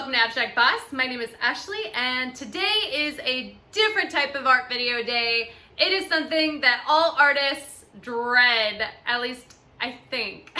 welcome to Abstract Boss. My name is Ashley and today is a different type of art video day. It is something that all artists dread, at least I think.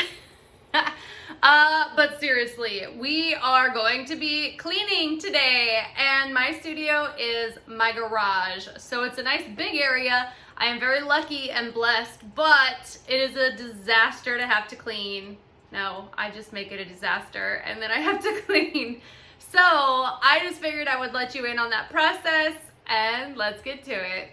uh, but seriously, we are going to be cleaning today and my studio is my garage. So it's a nice big area. I am very lucky and blessed, but it is a disaster to have to clean. No, I just make it a disaster and then I have to clean. So I just figured I would let you in on that process and let's get to it.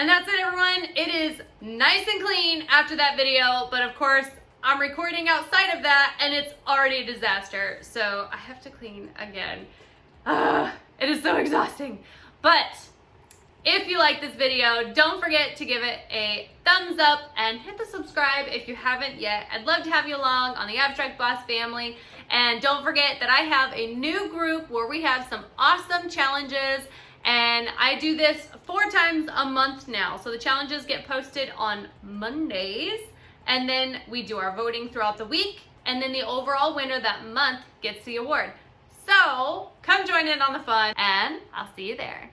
And that's it everyone. It is nice and clean after that video, but of course I'm recording outside of that and it's already a disaster. So I have to clean again. Uh, it is so exhausting. But if you like this video, don't forget to give it a thumbs up and hit the subscribe if you haven't yet. I'd love to have you along on the Abstract Boss family. And don't forget that I have a new group where we have some awesome challenges and I do this four times a month now. So the challenges get posted on Mondays and then we do our voting throughout the week and then the overall winner that month gets the award. So come join in on the fun and I'll see you there.